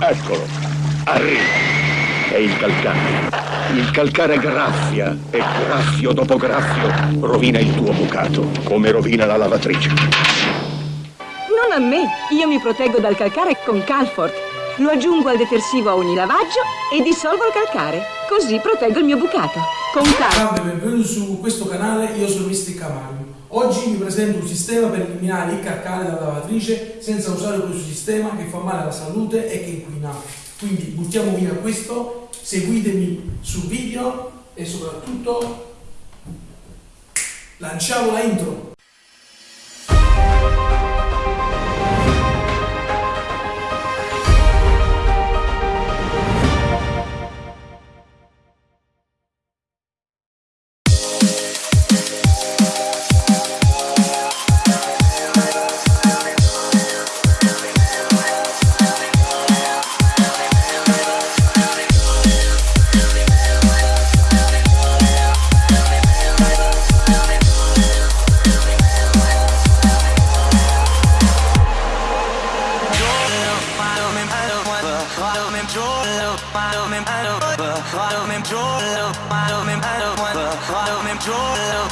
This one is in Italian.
Eccolo, arriva. È il calcare. Il calcare graffia e graffio dopo graffio rovina il tuo bucato, come rovina la lavatrice. Non a me, io mi proteggo dal calcare con Calfort. Lo aggiungo al detersivo a ogni lavaggio e dissolvo il calcare. Così proteggo il mio bucato. Con Calfort. Salve, benvenuti su questo canale, io sono Mister Cavaglio. Oggi vi presento un sistema per eliminare il calcare dalla lavatrice senza usare questo sistema che fa male alla salute e che inquina. Quindi buttiamo via questo, seguitemi sul video e soprattutto lanciamo la intro. Joel,